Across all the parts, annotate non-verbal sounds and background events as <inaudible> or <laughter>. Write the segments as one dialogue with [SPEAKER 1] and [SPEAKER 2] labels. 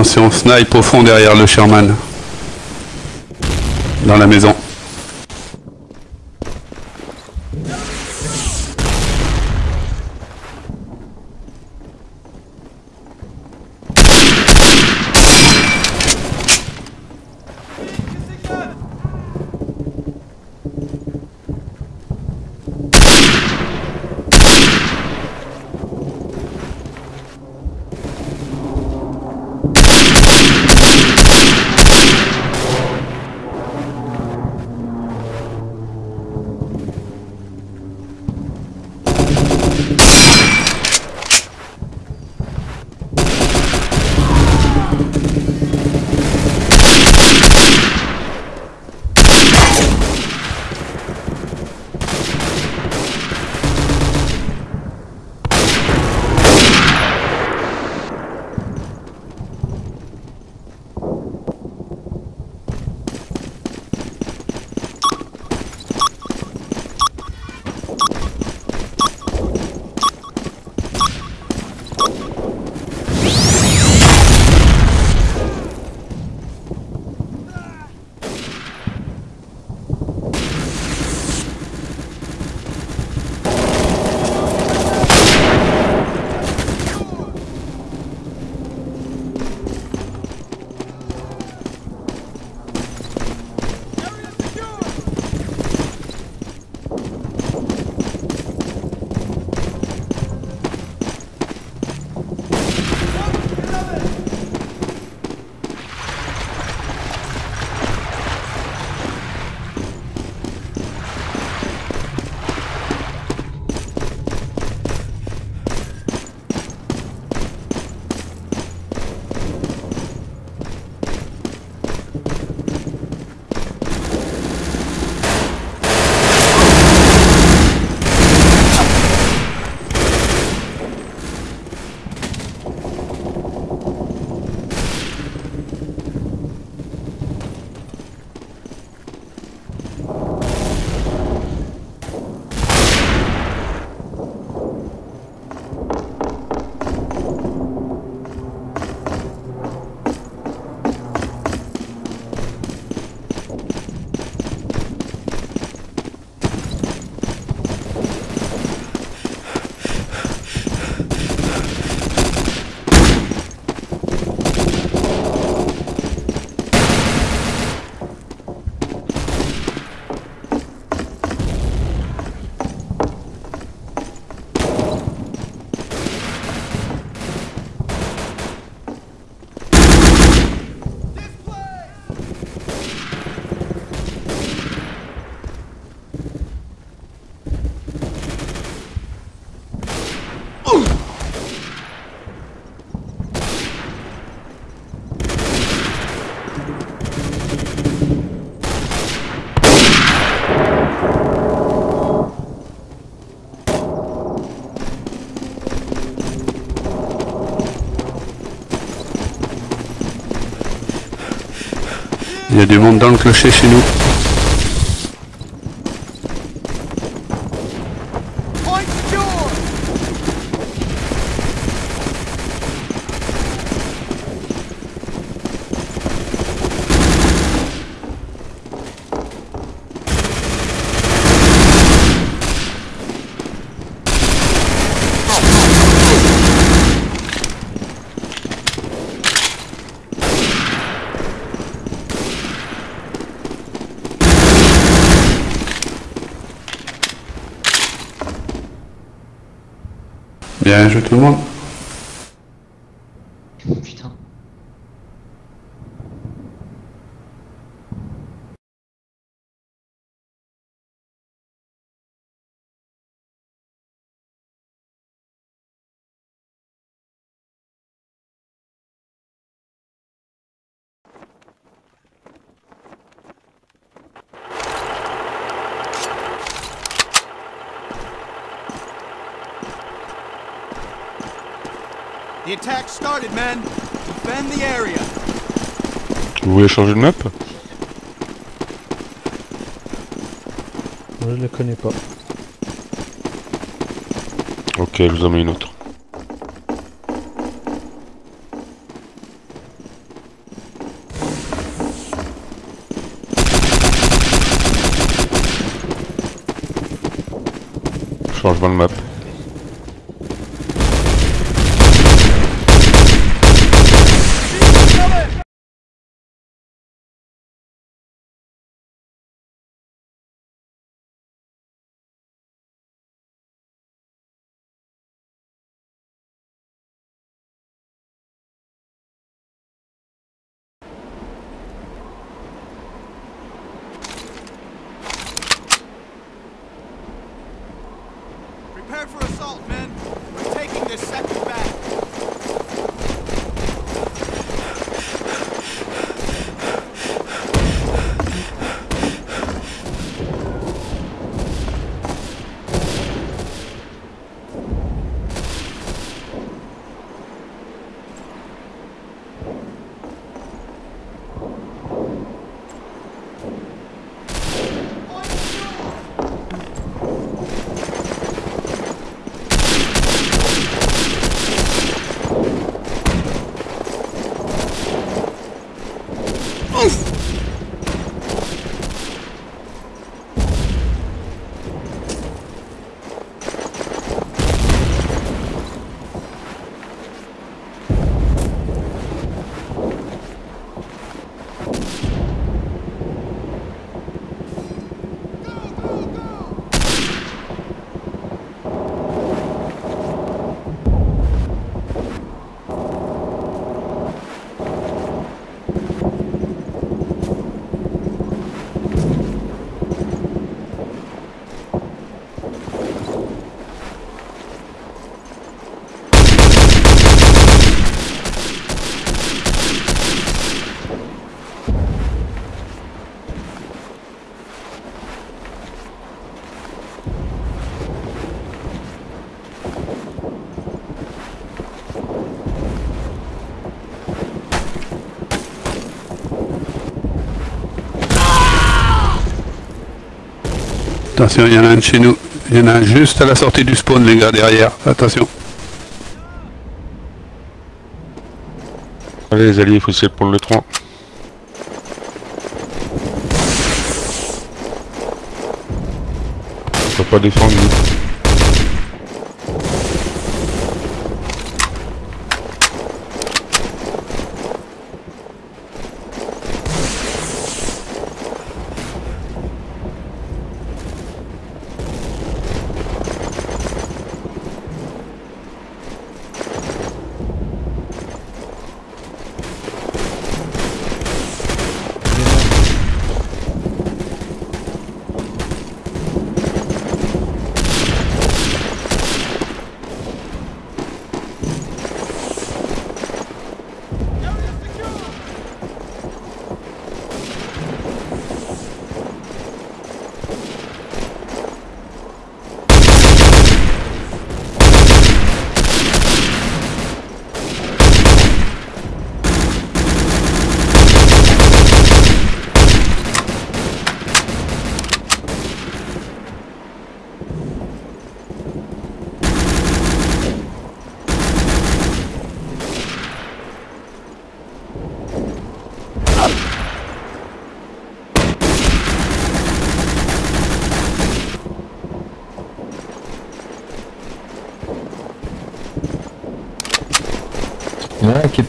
[SPEAKER 1] Attention, snipe au fond derrière le Sherman. Dans la maison. Il y a du monde dans le clocher chez nous. Bien joué tout le monde.
[SPEAKER 2] started, man.
[SPEAKER 3] Vous voulez changer de map
[SPEAKER 4] Moi, je la connais pas.
[SPEAKER 3] Ok, je vous en mets une autre. Changement de map.
[SPEAKER 2] Prepare for assault, men. We're taking this sector
[SPEAKER 1] Attention, il y en a un de chez nous. Il y en a un juste à la sortie du spawn, les gars, derrière. Attention.
[SPEAKER 3] Allez les alliés, il faut essayer de prendre le 3. On peut pas défendre nous.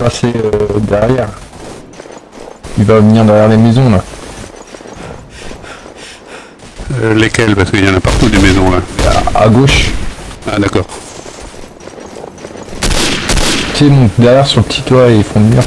[SPEAKER 5] Passé euh, derrière. Il va venir derrière les maisons là.
[SPEAKER 1] Euh, lesquels Parce qu'il y en a partout des maisons, là.
[SPEAKER 5] À, à gauche.
[SPEAKER 1] Ah, d'accord.
[SPEAKER 5] Tu sais, donc derrière sur le petit toit ils font le mur.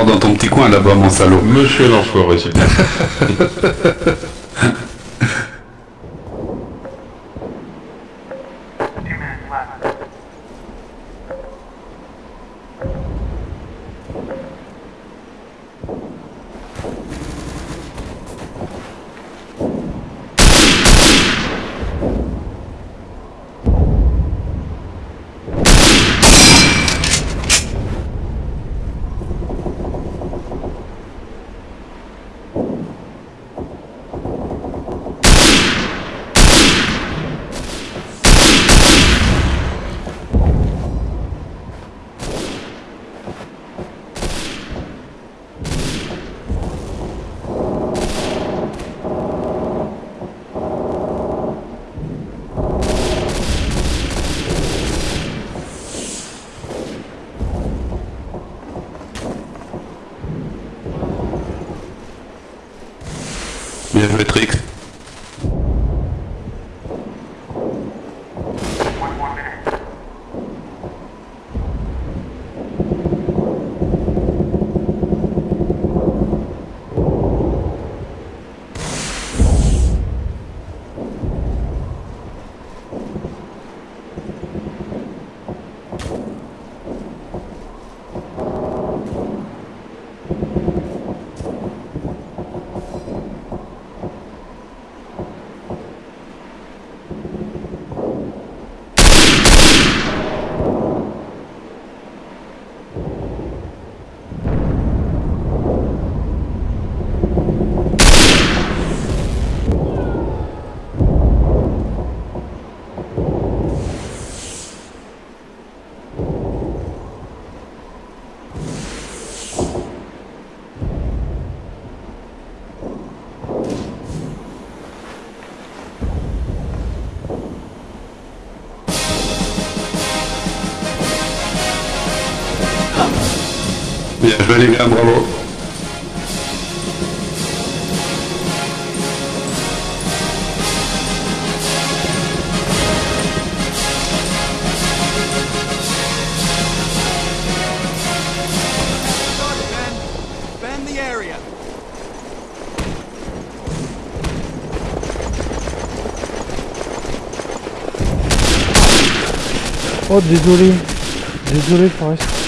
[SPEAKER 1] Encore dans ton petit coin là-bas, mon salaud.
[SPEAKER 3] Monsieur l'enfoiré, c'est <laughs> bien.
[SPEAKER 1] Joué, Trix. Bien joué, les gars, bravo.
[SPEAKER 2] Ben.
[SPEAKER 4] Oh désolé. Désolé Forest.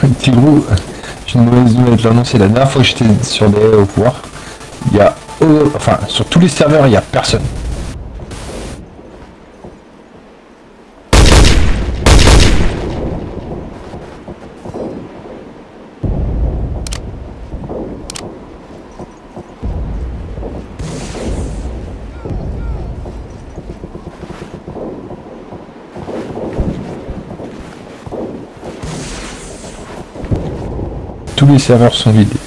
[SPEAKER 5] Petit gros, j'ai une mauvaise nouvelle à te l'annoncer. La dernière fois que j'étais sur des au pouvoir, il y a. enfin, sur tous les serveurs, il y a personne. Tous les serveurs sont vidés.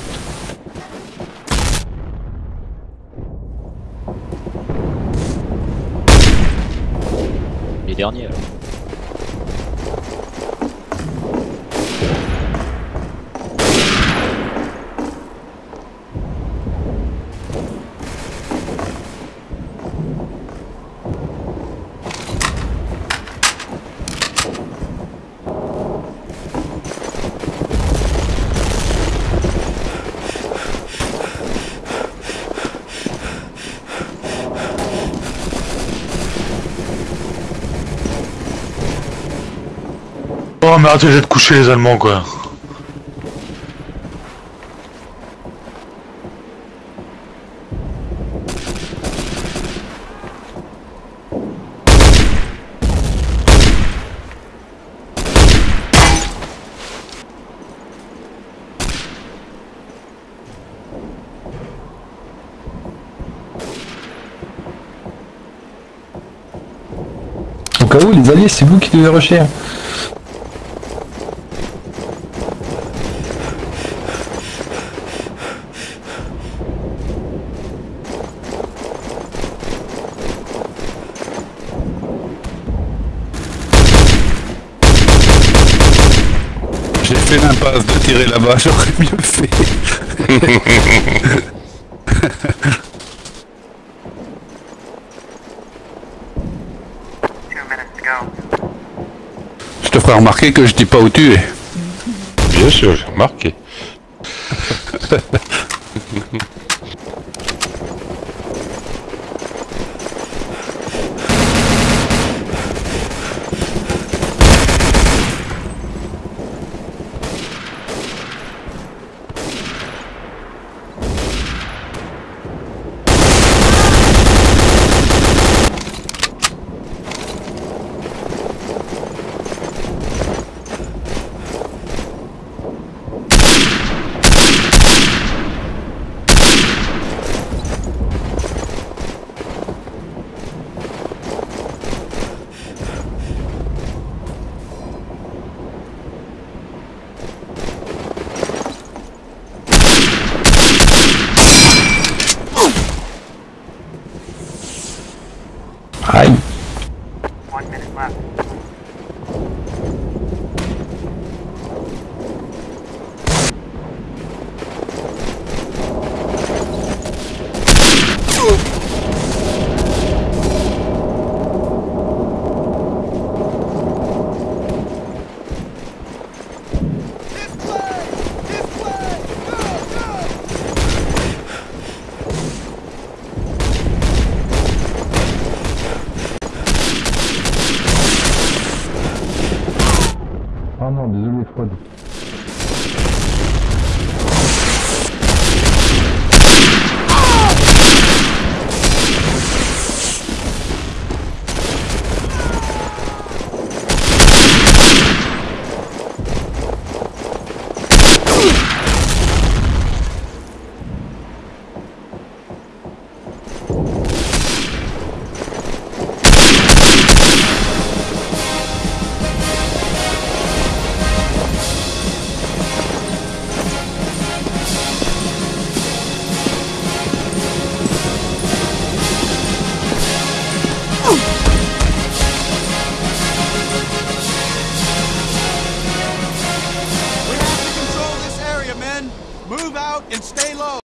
[SPEAKER 6] Oh mais arrêtez de coucher les Allemands quoi.
[SPEAKER 5] Au cas où, les alliés, c'est vous qui devez rusher. hein.
[SPEAKER 1] J'ai fait là-bas, <laughs> j'aurais mieux fait. Je te ferai remarquer que je dis pas où tu es.
[SPEAKER 2] Bien sûr, j'ai remarqué. <laughs>